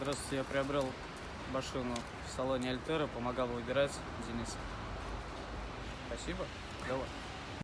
Здравствуйте, я приобрел машину в салоне Альтера, помогал выбирать Денис. Спасибо. Давай.